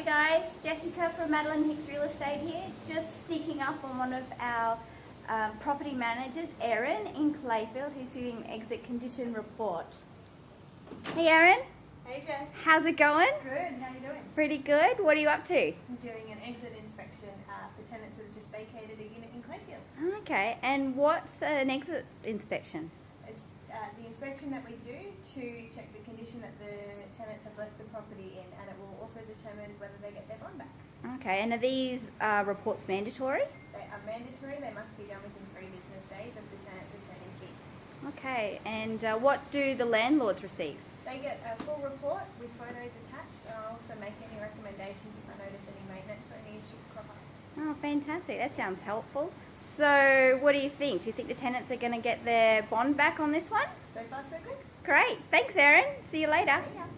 Hey guys, Jessica from Madeline Hicks Real Estate here, just sneaking up on one of our um, property managers, Erin, in Clayfield, who's doing exit condition report. Hey Erin, Hey Jess. how's it going? Good, how you doing? Pretty good. What are you up to? I'm doing an exit inspection uh, for tenants that have just vacated a unit in Clayfield. Okay, and what's an exit inspection? Uh, the inspection that we do to check the condition that the tenants have left the property in and it will also determine whether they get their bond back. Okay, and are these uh, reports mandatory? They are mandatory, they must be done within three business days of the tenants returning keys. Okay, and uh, what do the landlords receive? They get a full report with photos attached and I'll also make any recommendations if I notice any maintenance or any issues crop up. Oh, fantastic. That sounds helpful. So, what do you think? Do you think the tenants are going to get their bond back on this one? So far so good? Great. Thanks, Erin. See you later. Yeah.